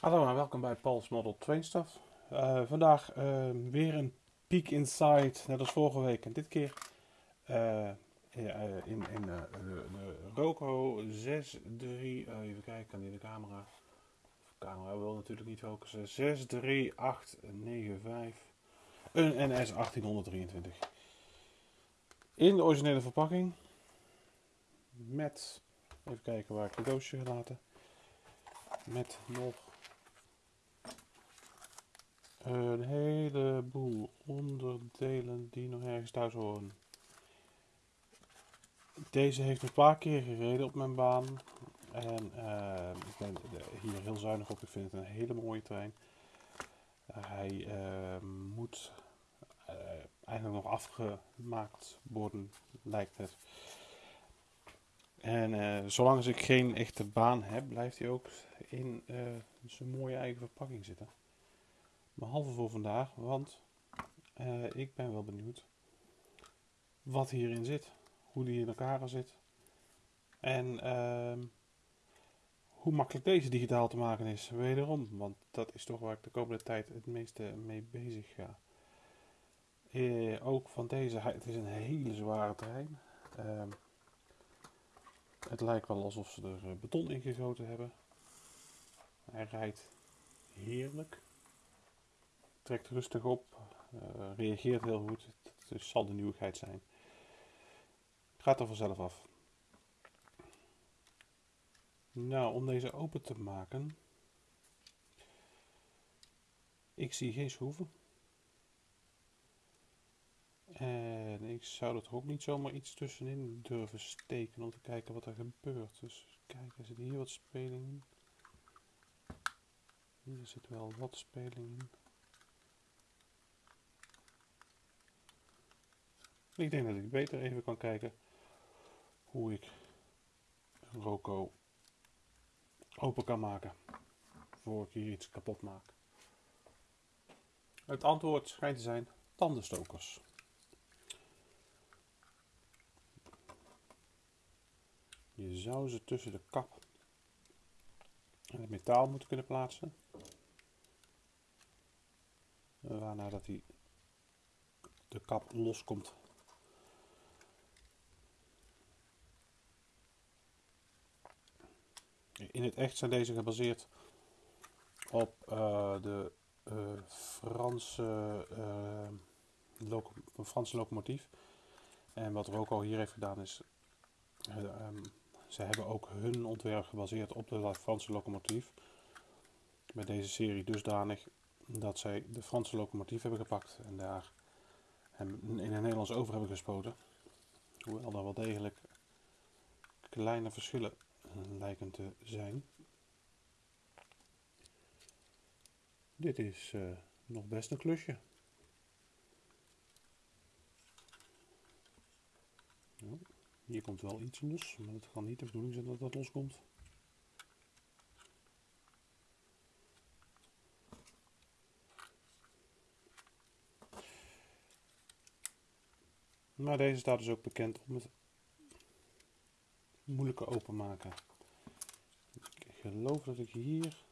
Hallo en welkom bij Paul's Model Train Stuff. Eh, vandaag eh, weer een peek inside, net als vorige week. En dit keer eh, in, in, de, de Roco 63, even kijken, die de camera? De camera wil natuurlijk niet focussen. 63895, een NS 1823. In de originele verpakking. Met, even kijken waar ik het doosje gelaten. Met nog een heleboel onderdelen die nog ergens thuis horen. Deze heeft een paar keer gereden op mijn baan. En uh, ik ben hier heel zuinig op. Ik vind het een hele mooie trein. Uh, hij uh, moet eigenlijk nog afgemaakt worden, lijkt het. En zolang ik geen echte baan heb, blijft hij ook in zijn mooie eigen verpakking zitten behalve voor vandaag, want uh, ik ben wel benieuwd wat hierin zit, hoe die in elkaar zit en uh, hoe makkelijk deze digitaal te maken is. Wederom, want dat is toch waar ik de komende tijd het meeste mee bezig ga. Uh, ook van deze, het is een hele zware trein. Ehm, het lijkt wel alsof ze er eh, beton in gegoten hebben. Hij rijdt heerlijk trekt rustig op, uh, reageert heel goed. Het, zal de nieuwigheid zijn. Gaat er vanzelf af. Nou, om deze open te maken. Ik zie geen schroeven. En ik zou er ook niet zomaar iets tussenin durven steken om te kijken wat er gebeurt. Dus kijk, er zit hier wat speling in. Hier zit wel wat speling in. Ik denk dat ik beter even kan kijken hoe ik Roco open kan maken voor ik hier iets kapot maak. Het antwoord schijnt te zijn tandenstokers. Je zou ze tussen de kap en het metaal moeten kunnen plaatsen. Waarna dat die de kap loskomt In het echt zijn deze gebaseerd op uh, de uh, Franse, uh, Franse locomotief. En wat Roco hier heeft gedaan is, um, ze hebben ook hun ontwerp gebaseerd op de Franse locomotief. Met deze serie dusdanig dat zij de Franse locomotief hebben gepakt en daar hem in het Nederlands over hebben gespoten. Hoewel er wel degelijk kleine verschillen lijken te zijn. Dit is uh, nog best een klusje. Nou, hier komt wel iets los, maar het kan niet de bedoeling zijn dat dat loskomt. Maar deze staat dus ook bekend om het moeilijker openmaken. Ik geloof dat ik hier,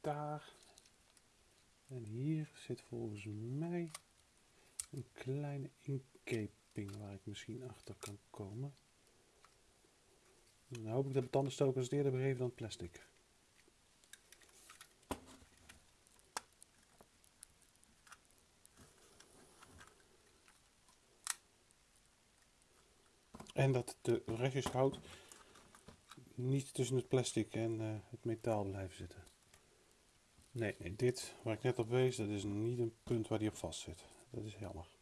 daar en hier zit volgens mij een kleine inkeping waar ik misschien achter kan komen. Dan hoop ik dat de tandenstokers het eerder begeven dan plastic. En dat de restjes hout niet tussen het plastic en uh, het metaal blijven zitten. Nee, nee, dit waar ik net op wees, dat is niet een punt waar die op vast zit. Dat is jammer.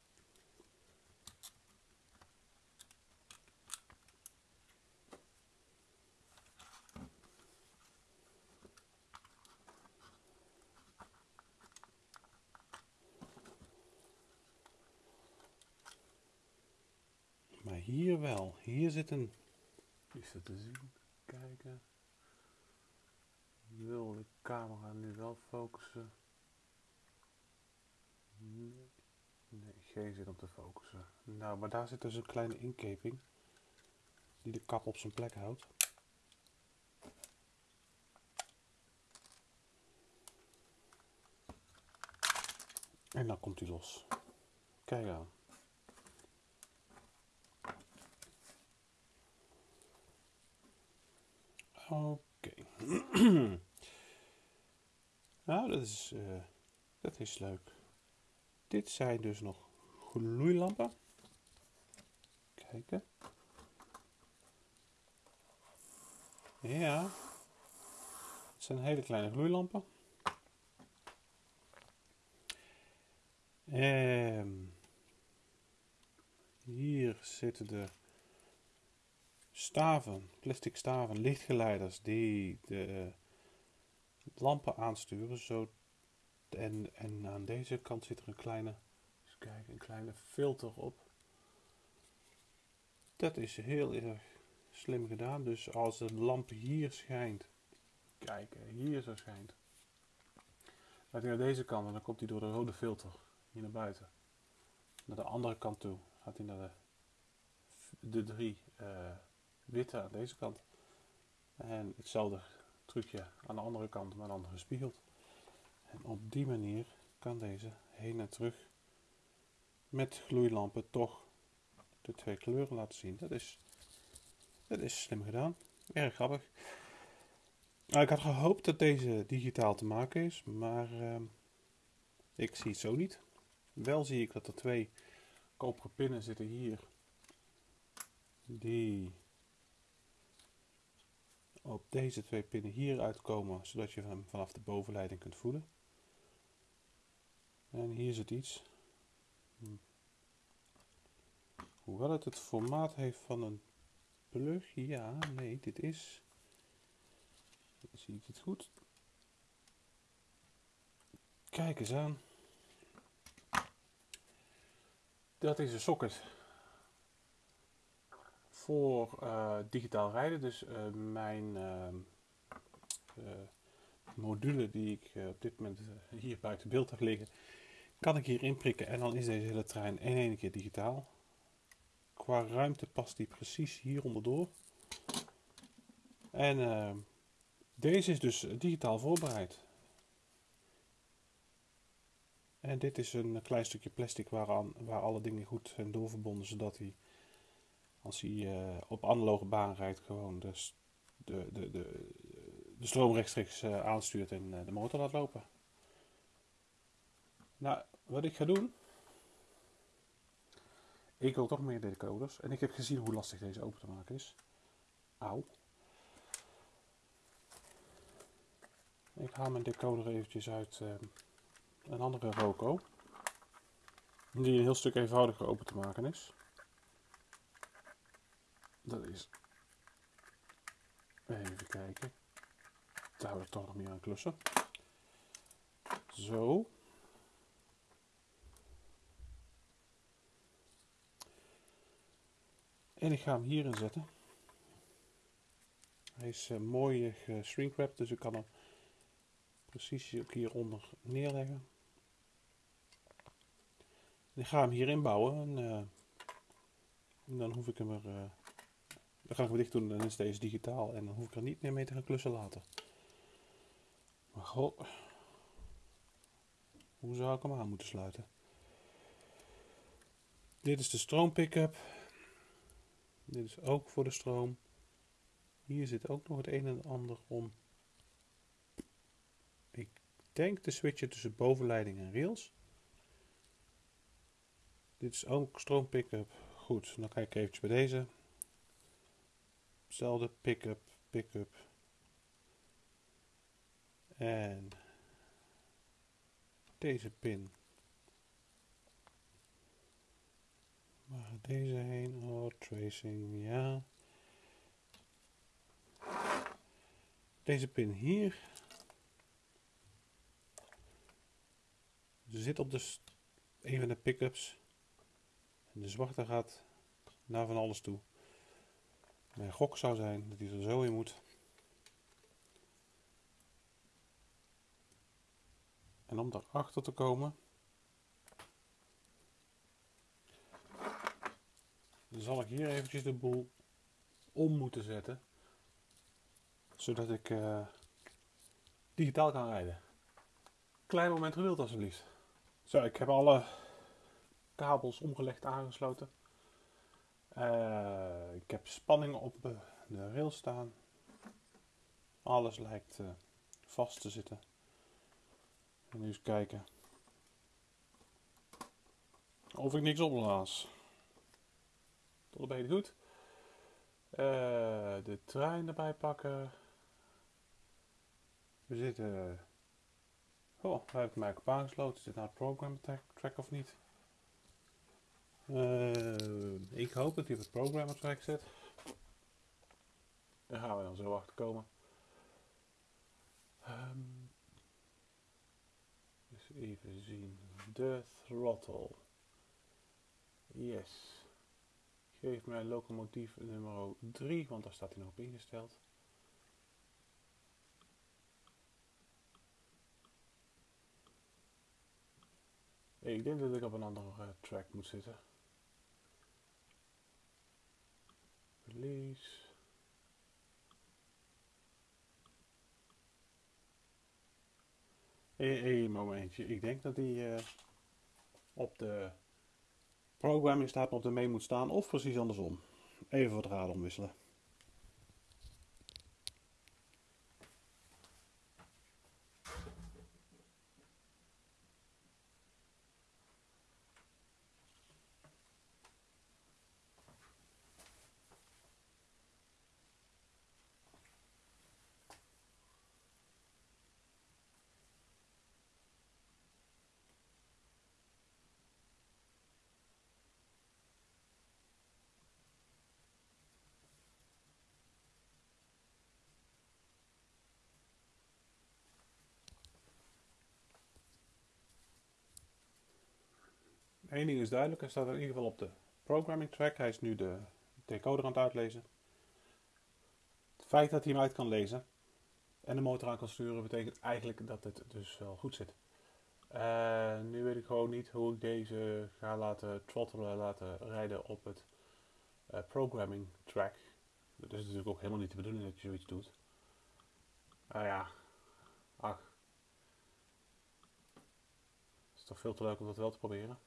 hier wel. Hier zit een... Is dat te zien? Kijken. Wil de camera nu wel focussen? Nee. Nee, geen zin om te focussen. Nou, maar daar zit dus een kleine inkeping. Die de kap op zijn plek houdt. En dan komt hij los. Kijk aan. Oké. nou, dat is, uh, dat is leuk. Dit zijn dus nog gloeilampen. Kijken. Ja. Het zijn hele kleine gloeilampen. En hier zitten de staven, plastic staven, lichtgeleiders die de lampen aansturen. Zo, en, en aan deze kant zit er een kleine, kijk, een kleine filter op. Dat is heel erg slim gedaan. Dus als de lamp hier schijnt, kijk, hier zo schijnt. Laat hij naar deze kant en dan komt hij door de rode filter hier naar buiten. Naar de andere kant toe gaat hij naar de, de drie uh, witte aan deze kant. En hetzelfde trucje aan de andere kant, maar dan gespiegeld. En op die manier kan deze heen en terug met gloeilampen toch de twee kleuren laten zien. Dat is, dat is slim gedaan. Erg grappig. Nou, ik had gehoopt dat deze digitaal te maken is, maar uh, ik zie het zo niet. Wel zie ik dat er twee koperen pinnen zitten hier. Die op deze twee pinnen hier uitkomen, zodat je hem vanaf de bovenleiding kunt voelen. En hier zit iets. Hoewel het het formaat heeft van een plug, ja, nee, dit is... Zie ik het goed? Kijk eens aan. Dat is een socket voor uh, digitaal rijden. Dus uh, mijn uh, module die ik op dit moment hier buiten beeld heb liggen, kan ik hier inprikken en dan is deze hele trein in één keer digitaal. Qua ruimte past die precies hier onderdoor. En deze is dus digitaal voorbereid. En dit is een klein stukje plastic waaraan, waar alle dingen goed zijn doorverbonden, zodat hij, als hij uh, op analoge baan rijdt, gewoon de, de, de, de, de stroom rechtstreeks uh, aanstuurt en uh, de motor laat lopen. Nou, wat ik ga doen. Ik wil toch meer decoders. En ik heb gezien hoe lastig deze open te maken is. Auw. Ik haal mijn decoder eventjes uit een andere Roco. Die een heel stuk eenvoudiger open te maken is. Dat is. Even kijken. Daar we toch nog meer aan klussen. Zo. En ik ga hem hierin zetten. Hij is uh, mooi geshrinkwrapped, dus ik kan hem precies ook hieronder neerleggen. Ik ga hem hierin bouwen en, en dan hoef ik hem er. Dan ga ik dicht doen, dan is deze digitaal en dan hoef ik er niet meer mee te gaan klussen later. Maar god, hoe zou ik hem aan moeten sluiten? Dit is de stroom pick-up. Dit is ook voor de stroom. Hier zit ook nog het een en ander om. Ik denk de switchen tussen bovenleiding en rails. Dit is ook stroom pick-up. Goed, dan kijk ik eventjes bij deze. Hetzelfde pick-up, pick-up. En deze pin. Gaat deze heen? Oh, tracing, ja. Deze pin hier. Zit op de een van de pick-ups. En de zwarte gaat naar van alles toe. Mijn gok zou zijn dat hij er zo in moet. En om daarachter te komen, zal ik hier eventjes de boel om moeten zetten. Zodat ik uh, digitaal kan rijden. Klein moment geduld alsjeblieft. Zo, ik heb alle kabels omgelegd aangesloten. Uh, ik heb spanning op de rail staan. Alles lijkt uh, vast te zitten. En nu eens kijken of ik niks opblaas. Tot een beetje goed. Uh, de trein erbij pakken. We zitten. Oh, daar heb ik mij op aangesloten. Is dit nou het program track of niet? Uh, ik hoop dat hij op het programmer track zit. Daar gaan we dan zo achter komen. Um, dus even zien. De throttle. Yes. Geef mij locomotief nummer 3, want daar staat hij nog op ingesteld. Ik denk dat ik op een andere uh, track moet zitten. Release. Momentje. Ik denk dat die uh, op de programming staat op de mee moet staan of precies andersom. Even wat raad omwisselen. Eén ding is duidelijk, hij staat in ieder geval op de programming track. Hij is nu de decoder aan het uitlezen. Het feit dat hij hem uit kan lezen en de motor aan kan sturen, betekent eigenlijk dat het dus wel goed zit. Uh, nu weet ik gewoon niet hoe ik deze ga laten throttelen, laten rijden op het uh, programming track. Dat is natuurlijk ook helemaal niet de bedoeling dat je zoiets doet. Nou ja, ach. Het is toch veel te leuk om dat wel te proberen.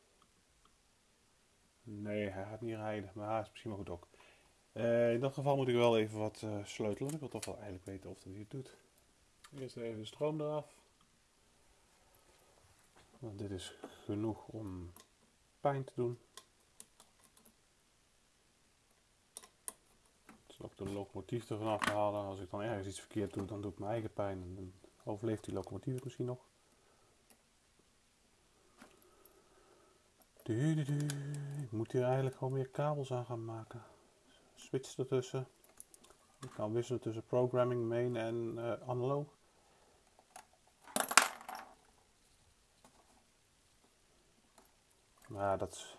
Nee, hij gaat niet rijden, maar hij is misschien wel goed ook. Uh, in dat geval moet ik wel even wat uh, sleutelen. Ik wil toch wel eigenlijk weten of hij het doet. Eerst even de stroom eraf. Want dit is genoeg om pijn te doen. Dus ook de locomotief ervan afhalen. Als ik dan ergens iets verkeerd doe, dan doe ik mijn eigen pijn. En dan overleeft die locomotief het misschien nog. Ik moet hier eigenlijk gewoon meer kabels aan gaan maken. Switch ertussen. Ik kan wisselen tussen programming, main en uh, analoog. Maar dat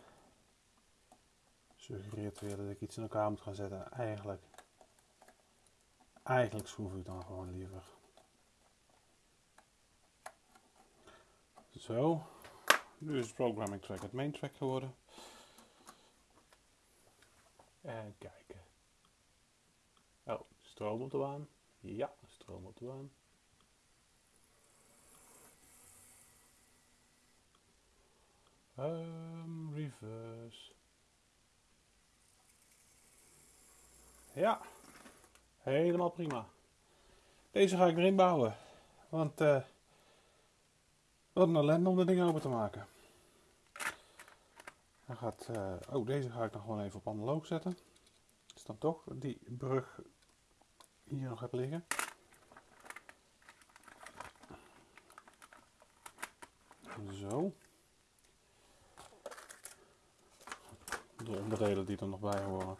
suggereert weer dat ik iets in elkaar moet gaan zetten. Eigenlijk, eigenlijk schroef ik dan gewoon liever. Zo. Nu is het programming track het main track geworden. En kijken. Oh, stroom op de baan. Ja, stroom op de baan. Um, reverse. Ja, helemaal prima. Deze ga ik erin bouwen. Want uh, wat een ellende om de dingen open te maken. Gaat, uh, oh, deze ga ik nog gewoon even op analoog zetten. Is dan toch die brug hier nog heb liggen. Zo. De onderdelen die er nog bij horen.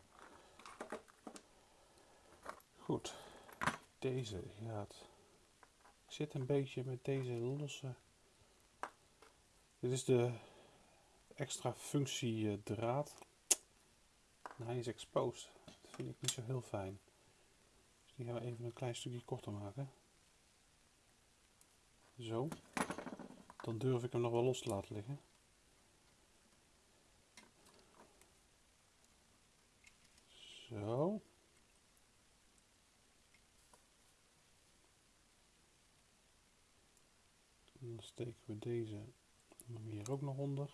Goed. Deze gaat. Ik zit een beetje met deze losse dit is de extra functie draad. hij is exposed. Dat vind ik niet zo heel fijn. Dus die gaan we even een klein stukje korter maken. Zo. Dan durf ik hem nog wel los te laten liggen. Zo. dan steken we deze Hier ook nog onder.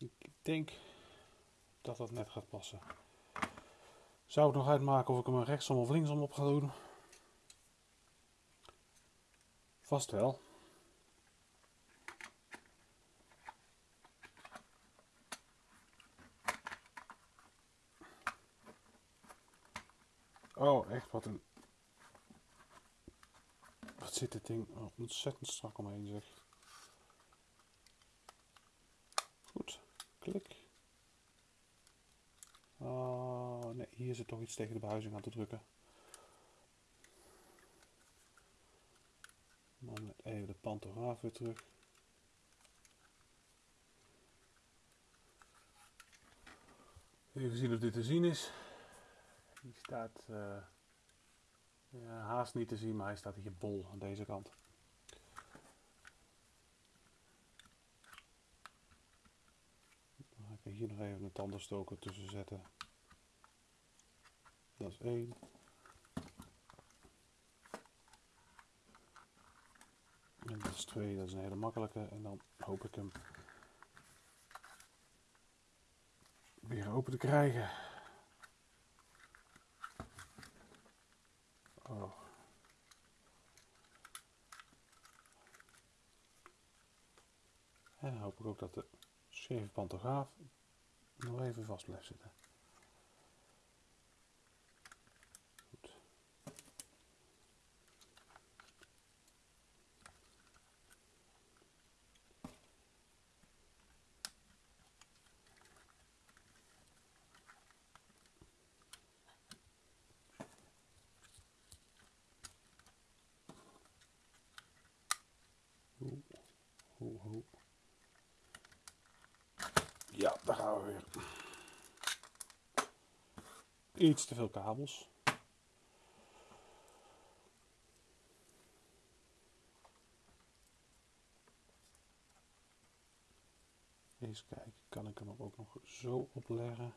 Ik denk dat dat net gaat passen. Zou ik nog uitmaken of ik hem rechtsom of linksom op ga doen? Vast wel. Oh, echt wat een... Wat zit dit ding ontzettend strak omheen zeg. Goed, klik. Oh, nee, hier zit toch iets tegen de behuizing aan te drukken. Dan even de pantograaf weer terug. Even zien of dit te zien is. Die staat uh, ja, haast niet te zien, maar hij staat hier bol aan deze kant. Dan ga ik hier nog even een tandenstoker tussen zetten. Dat is één. En dat is twee, dat is een hele makkelijke. En dan hoop ik hem weer open te krijgen. Oh. En dan hoop ik ook dat de scheve pantograaf nog even vast blijft zitten. Ja, daar gaan we weer. Iets te veel kabels. Eens kijken, kan ik hem ook nog zo opleggen?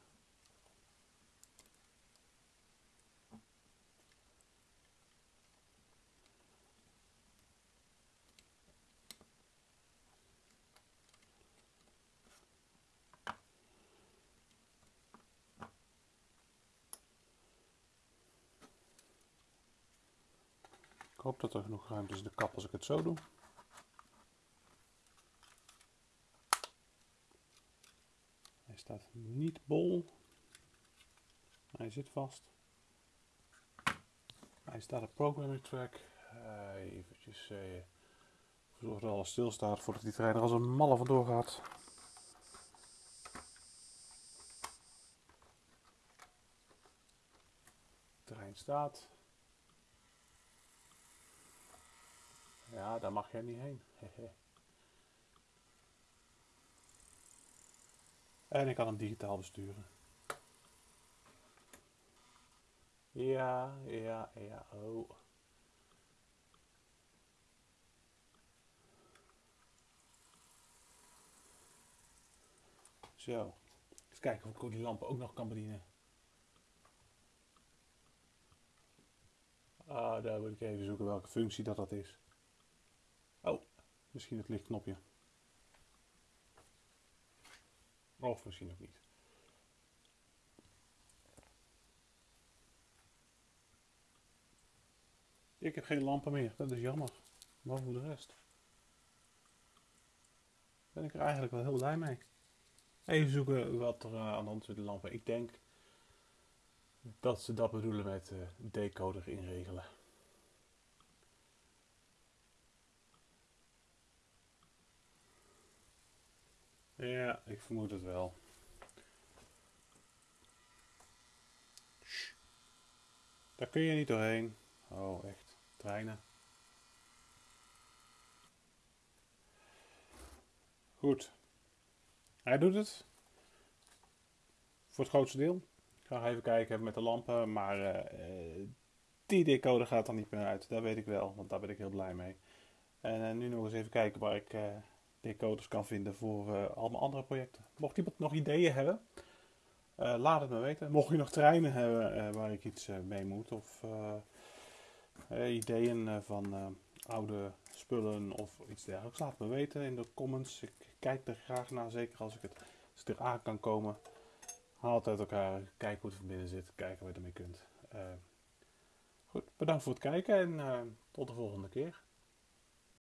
Hoop dat er genoeg ruimte is in de kap als ik het zo doe. Hij staat niet bol. Hij zit vast. Hij staat op programming track. Eventjes uh, zorg dat alles stilstaat voordat die trein er als een malle vandoor gaat. De trein staat. Ja, daar mag jij niet heen. en ik kan hem digitaal besturen. Ja, ja, ja, oh. Zo. Eens kijken of ik die lampen ook nog kan bedienen. Ah, daar moet ik even zoeken welke functie dat dat is. Misschien het lichtknopje. Of misschien ook niet. Ik heb geen lampen meer, dat is jammer. Maar voor de rest ben ik er eigenlijk wel heel blij mee. Even zoeken wat er aan de hand is met de lampen. Ik denk dat ze dat bedoelen met uh, decoder inregelen. Ja, ik vermoed het wel. Daar kun je niet doorheen. Oh, echt. Treinen. Goed. Hij doet het. Voor het grootste deel. Ik ga even kijken met de lampen. Maar uh, die decoder gaat er niet meer uit. Dat weet ik wel. Want daar ben ik heel blij mee. En uh, nu nog eens even kijken waar ik... decoders kan vinden voor uh, allemaal andere projecten. Mocht iemand nog ideeën hebben, uh, laat het me weten. Mocht je nog treinen hebben uh, waar ik iets mee moet of eh, ideeën eh, van eh, oude spullen of iets dergelijks. Laat me weten in de comments. Ik kijk er graag naar, zeker als ik het als eraan kan komen. Haal het uit elkaar, kijk hoe het van binnen zit, kijken wat je ermee kunt. Eh, goed, bedankt voor het kijken en eh, tot de volgende keer.